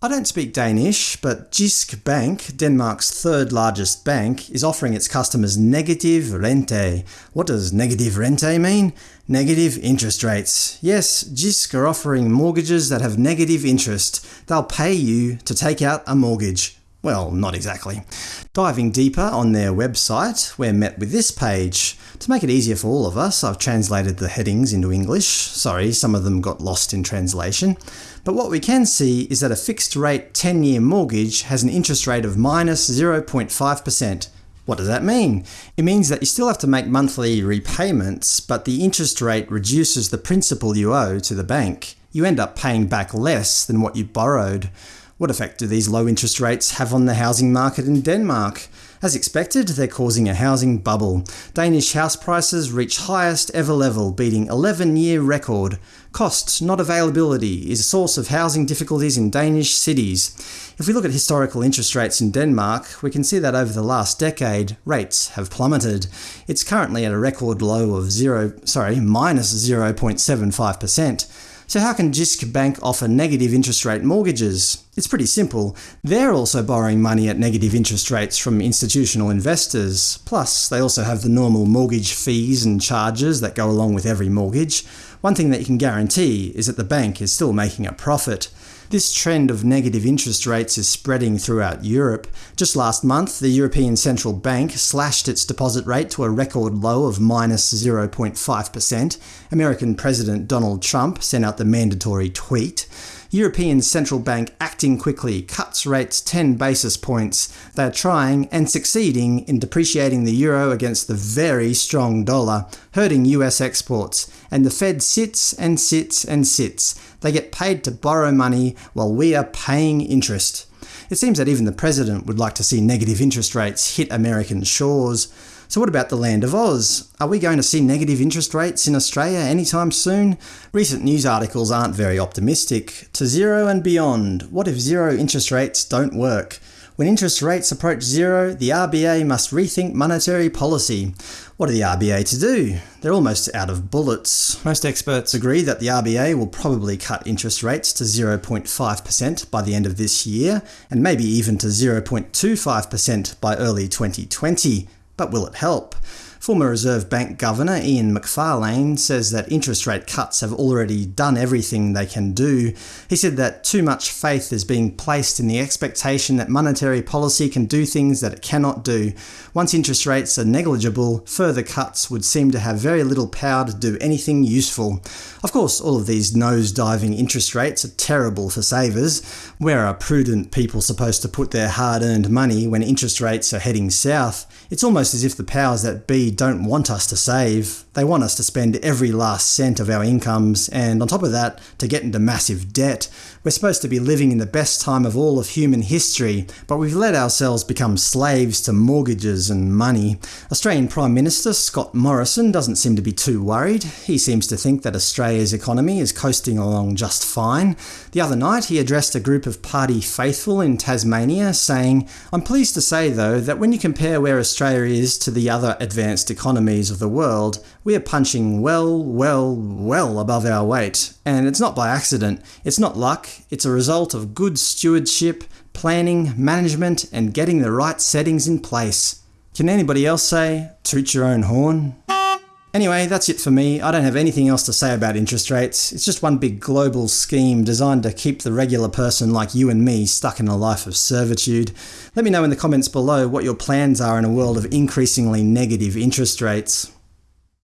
I don't speak Danish, but Jysk Bank, Denmark's third largest bank, is offering its customers negative rente. What does negative rente mean? Negative interest rates. Yes, Jysk are offering mortgages that have negative interest. They'll pay you to take out a mortgage. Well, not exactly. Diving deeper on their website, we're met with this page. To make it easier for all of us, I've translated the headings into English. Sorry, some of them got lost in translation. But what we can see is that a fixed-rate 10-year mortgage has an interest rate of minus 0.5%. What does that mean? It means that you still have to make monthly repayments, but the interest rate reduces the principal you owe to the bank. You end up paying back less than what you borrowed. What effect do these low interest rates have on the housing market in Denmark? As expected, they're causing a housing bubble. Danish house prices reach highest ever level, beating 11-year record. Cost, not availability, is a source of housing difficulties in Danish cities. If we look at historical interest rates in Denmark, we can see that over the last decade, rates have plummeted. It's currently at a record low of 0, sorry, minus 0.75%. So how can Jysk Bank offer negative interest rate mortgages? It's pretty simple. They're also borrowing money at negative interest rates from institutional investors. Plus, they also have the normal mortgage fees and charges that go along with every mortgage. One thing that you can guarantee is that the bank is still making a profit. This trend of negative interest rates is spreading throughout Europe. Just last month, the European Central Bank slashed its deposit rate to a record low of minus 0.5%. American President Donald Trump sent out the mandatory tweet. European Central Bank acting quickly cuts rates 10 basis points. They are trying and succeeding in depreciating the euro against the very strong dollar, hurting US exports. And the Fed sits and sits and sits. They get paid to borrow money while we are paying interest. It seems that even the President would like to see negative interest rates hit American shores. So what about the land of Oz? Are we going to see negative interest rates in Australia anytime soon? Recent news articles aren't very optimistic. To zero and beyond, what if zero interest rates don't work? When interest rates approach zero, the RBA must rethink monetary policy. What are the RBA to do? They're almost out of bullets. Most experts agree that the RBA will probably cut interest rates to 0.5% by the end of this year, and maybe even to 0.25% by early 2020. But will it help? Former Reserve Bank Governor Ian Macfarlane says that interest rate cuts have already done everything they can do. He said that too much faith is being placed in the expectation that monetary policy can do things that it cannot do. Once interest rates are negligible, further cuts would seem to have very little power to do anything useful. Of course, all of these nose-diving interest rates are terrible for savers. Where are prudent people supposed to put their hard-earned money when interest rates are heading south? It's almost as if the powers that be don't want us to save. They want us to spend every last cent of our incomes, and on top of that, to get into massive debt. We're supposed to be living in the best time of all of human history, but we've let ourselves become slaves to mortgages and money. Australian Prime Minister Scott Morrison doesn't seem to be too worried. He seems to think that Australia's economy is coasting along just fine. The other night he addressed a group of party faithful in Tasmania, saying, I'm pleased to say though that when you compare where Australia is to the other advanced economies of the world, we are punching well, well, well above our weight. And it's not by accident. It's not luck. It's a result of good stewardship, planning, management, and getting the right settings in place. Can anybody else say, toot your own horn? Anyway, that's it for me. I don't have anything else to say about interest rates. It's just one big global scheme designed to keep the regular person like you and me stuck in a life of servitude. Let me know in the comments below what your plans are in a world of increasingly negative interest rates.